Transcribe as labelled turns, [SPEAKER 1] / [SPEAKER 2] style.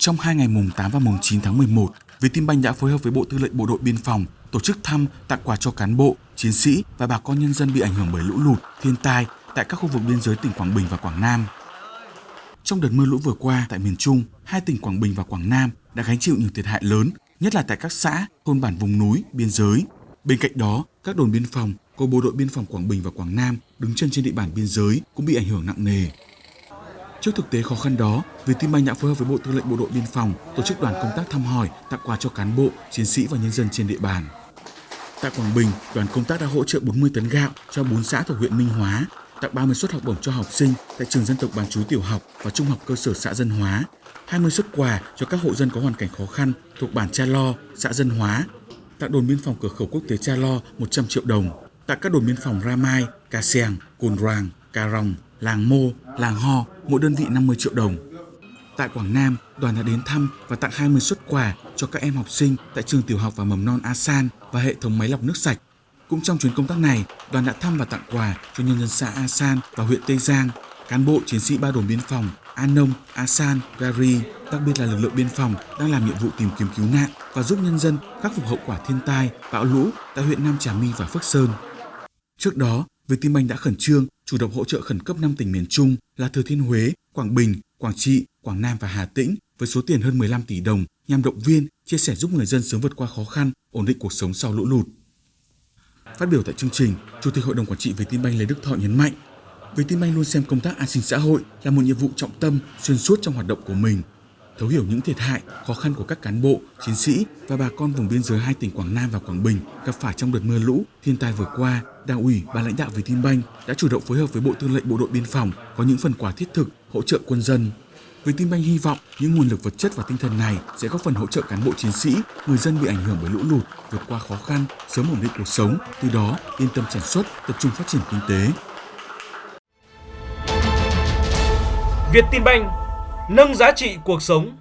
[SPEAKER 1] Trong hai ngày mùng 8 và mùng 9 tháng 11, Vietinbank đã phối hợp với Bộ Tư lệnh Bộ đội Biên phòng tổ chức thăm, tặng quà cho cán bộ, chiến sĩ và bà con nhân dân bị ảnh hưởng bởi lũ lụt, thiên tai tại các khu vực biên giới tỉnh Quảng Bình và Quảng Nam. Trong đợt mưa lũ vừa qua tại miền Trung, hai tỉnh Quảng Bình và Quảng Nam đã gánh chịu nhiều thiệt hại lớn, nhất là tại các xã, thôn bản vùng núi, biên giới. Bên cạnh đó, các đồn biên phòng của Bộ đội Biên phòng Quảng Bình và Quảng Nam đứng chân trên địa bàn biên giới cũng bị ảnh hưởng nặng nề. Trước thực tế khó khăn đó, Vietinbank đã phối hợp với Bộ Tư lệnh Bộ đội Biên phòng tổ chức đoàn công tác thăm hỏi, tặng quà cho cán bộ, chiến sĩ và nhân dân trên địa bàn. Tại Quảng Bình, đoàn công tác đã hỗ trợ 40 tấn gạo cho 4 xã thuộc huyện Minh Hóa, tặng 30 suất học bổng cho học sinh tại trường dân tộc bán chú tiểu học và trung học cơ sở xã Dân Hóa, 20 suất quà cho các hộ dân có hoàn cảnh khó khăn thuộc bản Cha Lo, xã Dân Hóa, tặng đồn biên phòng cửa khẩu quốc tế Cha Lo 100 triệu đồng, tặng các đồn biên phòng Ra Mai, Seng, Cồn Ràng, Ca Rồng, Làng Mô, Làng Ho, mỗi đơn vị 50 triệu đồng. Tại Quảng Nam, đoàn đã đến thăm và tặng 20 suất quà cho các em học sinh tại trường tiểu học và mầm non Asan và hệ thống máy lọc nước sạch. Cũng trong chuyến công tác này, đoàn đã thăm và tặng quà cho nhân dân xã Asan và huyện Tây Giang, cán bộ chiến sĩ ba đồn biên phòng Anom, Asan, Gari, đặc biệt là lực lượng biên phòng đang làm nhiệm vụ tìm kiếm cứu nạn và giúp nhân dân khắc phục hậu quả thiên tai, bão lũ tại huyện Nam Trà My và Phước Sơn. Trước đó, Vietinbank đã khẩn trương chủ động hỗ trợ khẩn cấp 5 tỉnh miền Trung là Thừa Thiên Huế, Quảng Bình, Quảng Trị, Quảng Nam và Hà Tĩnh với số tiền hơn 15 tỷ đồng nhằm động viên, chia sẻ giúp người dân sớm vượt qua khó khăn, ổn định cuộc sống sau lũ lụt. Phát biểu tại chương trình, Chủ tịch Hội đồng Quản trị Vietinbank Lê Đức Thọ nhấn mạnh, Vietinbank luôn xem công tác an sinh xã hội là một nhiệm vụ trọng tâm xuyên suốt trong hoạt động của mình, thấu hiểu những thiệt hại, khó khăn của các cán bộ, chiến sĩ và bà con vùng biên giới hai tỉnh Quảng Nam và Quảng Bình gặp phải trong đợt mưa lũ, thiên tai vừa qua, Đảng ủy, ban lãnh đạo Vietinbank đã chủ động phối hợp với Bộ Tư lệnh Bộ đội Biên phòng có những phần quà thiết thực hỗ trợ quân dân. Vietinbank hy vọng những nguồn lực vật chất và tinh thần này sẽ góp phần hỗ trợ cán bộ chiến sĩ, người dân bị ảnh hưởng bởi lũ lụt vượt qua khó khăn, sớm ổn định cuộc sống, từ đó yên tâm sản xuất, tập trung phát triển kinh tế.
[SPEAKER 2] Vietinbank nâng giá trị cuộc sống.